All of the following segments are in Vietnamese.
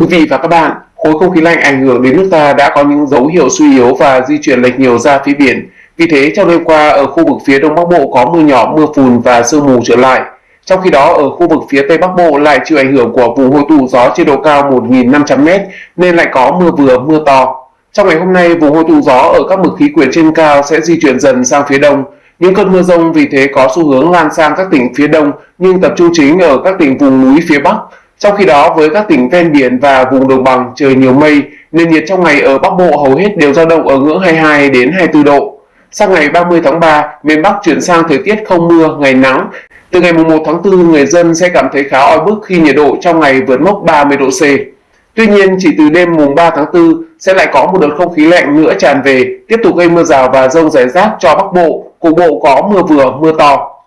quý vị và các bạn, khối không khí lạnh ảnh hưởng đến nước ta đã có những dấu hiệu suy yếu và di chuyển lệch nhiều ra phía biển. Vì thế, trong đêm qua ở khu vực phía Đông Bắc Bộ có mưa nhỏ, mưa phùn và sương mù trở lại. Trong khi đó, ở khu vực phía Tây Bắc Bộ lại chịu ảnh hưởng của vùng hội tụ gió trên độ cao 1.500m nên lại có mưa vừa, mưa to. Trong ngày hôm nay, vùng hội tụ gió ở các mực khí quyển trên cao sẽ di chuyển dần sang phía đông. Những cơn mưa rông vì thế có xu hướng lan sang các tỉnh phía đông nhưng tập trung chính ở các tỉnh vùng núi phía Bắc. Trong khi đó, với các tỉnh ven biển và vùng đồng bằng trời nhiều mây, nền nhiệt trong ngày ở Bắc Bộ hầu hết đều dao động ở ngưỡng 22 đến 24 độ. Sang ngày 30 tháng 3, miền Bắc chuyển sang thời tiết không mưa, ngày nắng. Từ ngày 1 tháng 4, người dân sẽ cảm thấy khá oi bức khi nhiệt độ trong ngày vượt mốc 30 độ C. Tuy nhiên, chỉ từ đêm mùng 3 tháng 4 sẽ lại có một đợt không khí lạnh nữa tràn về, tiếp tục gây mưa rào và rông rải rác cho Bắc Bộ, cục bộ có mưa vừa, mưa to.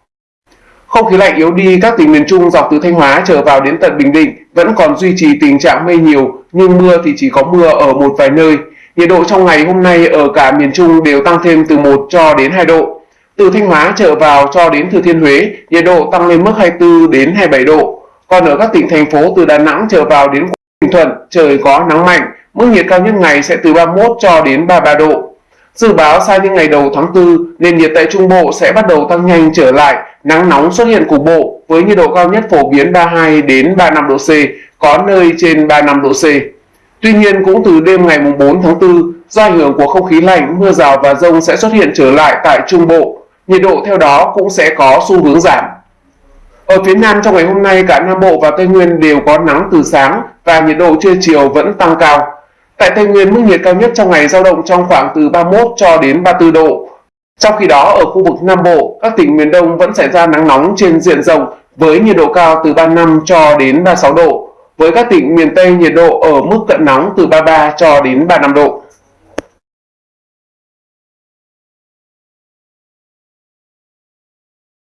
Không khí lạnh yếu đi, các tỉnh miền Trung dọc từ Thanh Hóa trở vào đến tận Bình Định vẫn còn duy trì tình trạng mây nhiều, nhưng mưa thì chỉ có mưa ở một vài nơi. Nhiệt độ trong ngày hôm nay ở cả miền Trung đều tăng thêm từ 1 cho đến 2 độ. Từ Thanh Hóa trở vào cho đến Thừa Thiên Huế, nhiệt độ tăng lên mức 24 đến 27 độ. Còn ở các tỉnh thành phố từ Đà Nẵng trở vào đến Bình Thuận, trời có nắng mạnh, mức nhiệt cao nhất ngày sẽ từ 31 cho đến 33 độ. Dự báo sang những ngày đầu tháng 4, nền nhiệt tại Trung Bộ sẽ bắt đầu tăng nhanh trở lại, nắng nóng xuất hiện cục bộ với nhiệt độ cao nhất phổ biến 32 đến 35 độ C, có nơi trên 35 độ C. Tuy nhiên cũng từ đêm ngày 4 tháng 4, do ảnh hưởng của không khí lạnh, mưa rào và rông sẽ xuất hiện trở lại tại Trung Bộ. Nhiệt độ theo đó cũng sẽ có xu hướng giảm. Ở phía Nam trong ngày hôm nay, cả Nam Bộ và Tây Nguyên đều có nắng từ sáng và nhiệt độ trưa chiều vẫn tăng cao. Tại Tây Nguyên, mức nhiệt cao nhất trong ngày giao động trong khoảng từ 31 cho đến 34 độ. Trong khi đó, ở khu vực Nam Bộ, các tỉnh miền Đông vẫn xảy ra nắng nóng trên diện rộng với nhiệt độ cao từ 35 cho đến 36 độ. Với các tỉnh miền Tây, nhiệt độ ở mức cận nóng từ 33 cho đến 35 độ.